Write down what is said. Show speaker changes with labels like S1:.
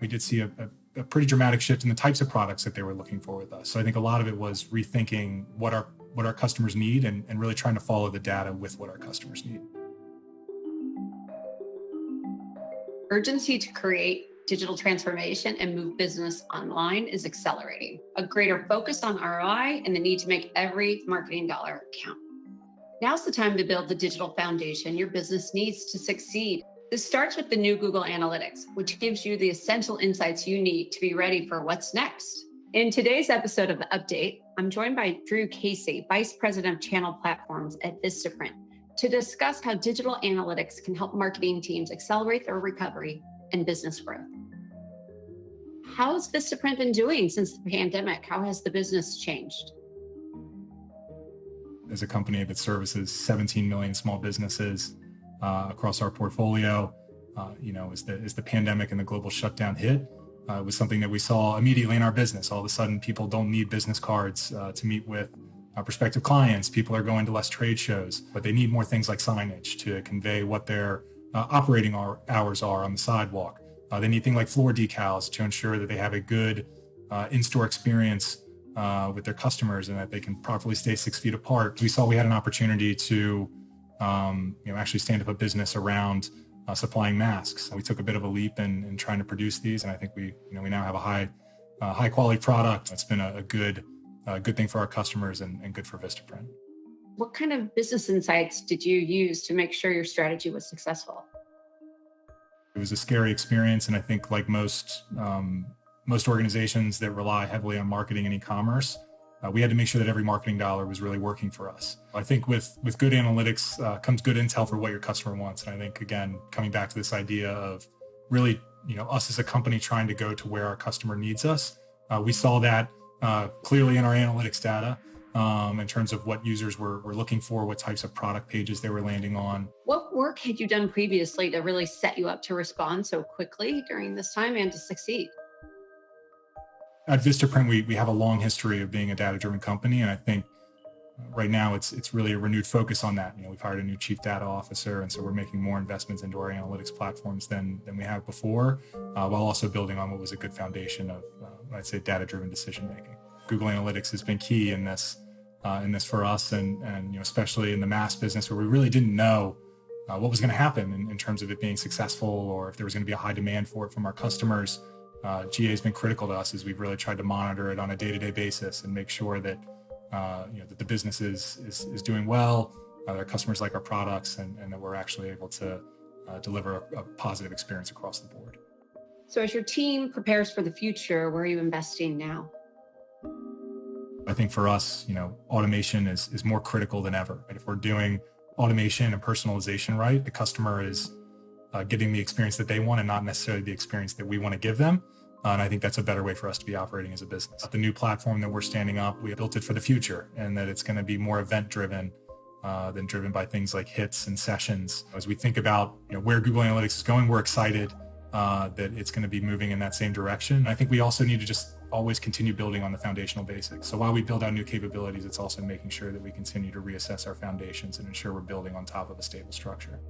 S1: we did see a, a, a, pretty dramatic shift in the types of products that they were looking for with us. So I think a lot of it was rethinking what our what our customers need and, and really trying to follow the data with what our customers need.
S2: Urgency to create digital transformation and move business online is accelerating. A greater focus on ROI and the need to make every marketing dollar count. Now's the time to build the digital foundation your business needs to succeed. This starts with the new Google Analytics, which gives you the essential insights you need to be ready for what's next. In today's episode of The Update, I'm joined by Drew Casey, Vice President of Channel Platforms at Vistaprint, to discuss how digital analytics can help marketing teams accelerate their recovery and business growth. How's Vistaprint been doing since the pandemic? How has the business changed?
S1: as a company that services 17 million small businesses uh, across our portfolio. Uh, you know, as the as the pandemic and the global shutdown hit, uh, it was something that we saw immediately in our business. All of a sudden, people don't need business cards uh, to meet with uh, prospective clients. People are going to less trade shows, but they need more things like signage to convey what their uh, operating hours are on the sidewalk. they need things like floor decals to ensure that they have a good in-store experience uh, with their customers and that they can properly stay six feet apart. We saw we had an opportunity to, um, you know, actually stand up a business around uh, supplying masks. We took a bit of a leap in, in, trying to produce these, and I think we, you know, we now have a high, uh, high quality product. It's been a, a good, good thing for our customers and, and good for Vistaprint.
S2: What kind of business insights did you use to make sure your strategy was successful?
S1: It was a scary experience, and I think, like most um, most organizations that rely heavily on marketing and e-commerce, uh, we had to make sure that every marketing dollar was really working for us. I think with with good analytics uh, comes good intel for what your customer wants. And I think again, coming back to this idea of really, you know, us as a company trying to go to where our customer needs us. Uh, we saw that uh, clearly in our analytics data. Um, in terms of what users were, were looking for, what types of product pages they were landing on.
S2: What work had you done previously to really set you up to respond so quickly during this time and to succeed?
S1: At Vistaprint, we, we have a long history of being a data-driven company, and I think right now it's it's really a renewed focus on that. You know, we've hired a new chief data officer, and so we're making more investments into our analytics platforms than than we have before, uh, while also building on what was a good foundation of, uh, I'd say, data-driven decision making. Google Analytics has been key in this uh, in this for us, and and you know, especially in the mass business where we really didn't know. Uh, what was going to happen in, in terms of it being successful or if there was going to be a high demand for it from our customers uh, GA has been critical to us as we've really tried to monitor it on a day-to-day basis and make sure that uh, you know that the business is is, is doing well, uh, their customers like our products, and, and that we're actually able to uh, deliver a, a positive experience across the board.
S2: So, as your team prepares for the future, where are you investing now?
S1: I think for us, you know, automation is is more critical than ever. Right? If we're doing automation and personalization right, the customer is uh, getting the experience that they want and not necessarily the experience that we want to give them. Uh, and I think that's a better way for us to be operating as a business. The new platform that we're standing up, we built it for the future and that it's going to be more event driven uh, than driven by things like hits and sessions. As we think about you know, where Google Analytics is going, we're excited uh, that it's going to be moving in that same direction. I think we also need to just always continue building on the foundational basics. So while we build out new capabilities, it's also making sure that we continue to reassess our foundations and ensure we're building on top of a stable structure.